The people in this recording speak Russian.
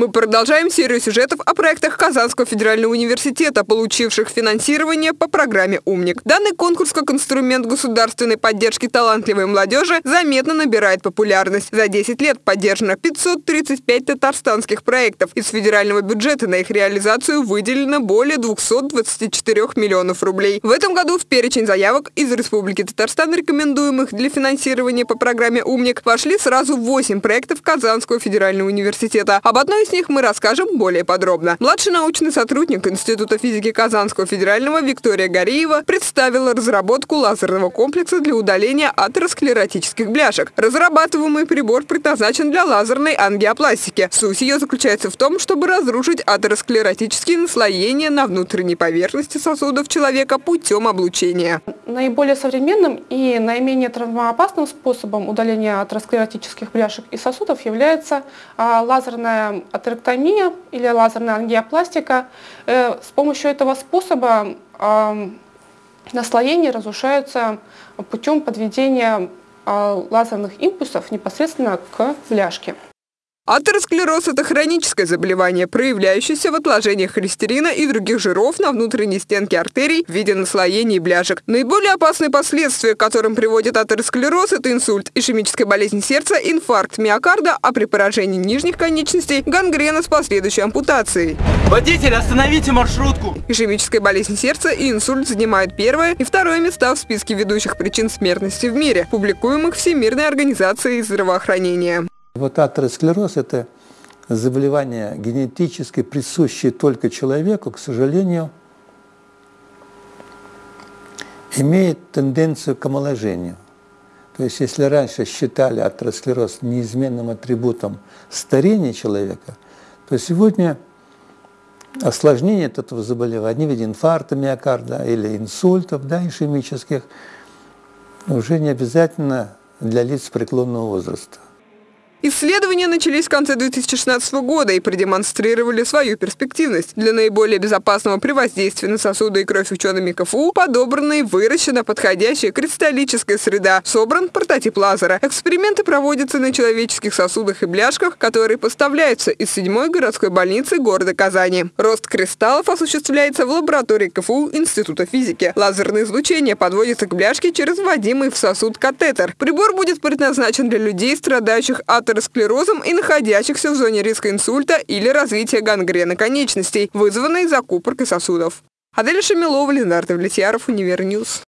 Мы продолжаем серию сюжетов о проектах Казанского федерального университета, получивших финансирование по программе «Умник». Данный конкурс как инструмент государственной поддержки талантливой молодежи заметно набирает популярность. За 10 лет поддержано 535 татарстанских проектов. Из федерального бюджета на их реализацию выделено более 224 миллионов рублей. В этом году в перечень заявок из Республики Татарстан, рекомендуемых для финансирования по программе «Умник», вошли сразу 8 проектов Казанского федерального университета. Об одной из них мы расскажем более подробно. Младший научный сотрудник Института физики Казанского федерального Виктория Гореева представила разработку лазерного комплекса для удаления атеросклеротических бляшек. Разрабатываемый прибор предназначен для лазерной ангиопластики. Суть ее заключается в том, чтобы разрушить атеросклеротические наслоения на внутренней поверхности сосудов человека путем облучения. Наиболее современным и наименее травмоопасным способом удаления атеросклеротических бляшек и сосудов является а, лазерная атерэктомия или лазерная ангиопластика. Э, с помощью этого способа наслоения разрушаются путем подведения а, лазерных импульсов непосредственно к бляшке. Атеросклероз – это хроническое заболевание, проявляющееся в отложениях холестерина и других жиров на внутренней стенке артерий в виде наслоений бляшек. Наиболее опасные последствия, к которым приводит атеросклероз – это инсульт, ишемическая болезнь сердца, инфаркт миокарда, а при поражении нижних конечностей – гангрена с последующей ампутацией. Водитель, остановите маршрутку! Ишемическая болезнь сердца и инсульт занимают первое и второе места в списке ведущих причин смертности в мире, публикуемых Всемирной организацией здравоохранения. Вот атеросклероз – это заболевание генетически присущее только человеку, к сожалению, имеет тенденцию к омоложению. То есть если раньше считали атеросклероз неизменным атрибутом старения человека, то сегодня осложнение этого заболевания в виде инфаркта миокарда или инсультов да, ишемических уже не обязательно для лиц преклонного возраста. Исследования начались в конце 2016 года и продемонстрировали свою перспективность. Для наиболее безопасного при воздействии на сосуды и кровь учеными КФУ подобрана и выращена подходящая кристаллическая среда. Собран прототип лазера. Эксперименты проводятся на человеческих сосудах и бляшках, которые поставляются из седьмой городской больницы города Казани. Рост кристаллов осуществляется в лаборатории КФУ Института физики. Лазерное излучение подводится к бляшке через вводимый в сосуд катетер. Прибор будет предназначен для людей, страдающих от атеросклерозом и находящихся в зоне риска инсульта или развития гангрены конечностей, вызванной закупоркой сосудов. Адель Шамилова, Ленар Давлетьяров, Univer News.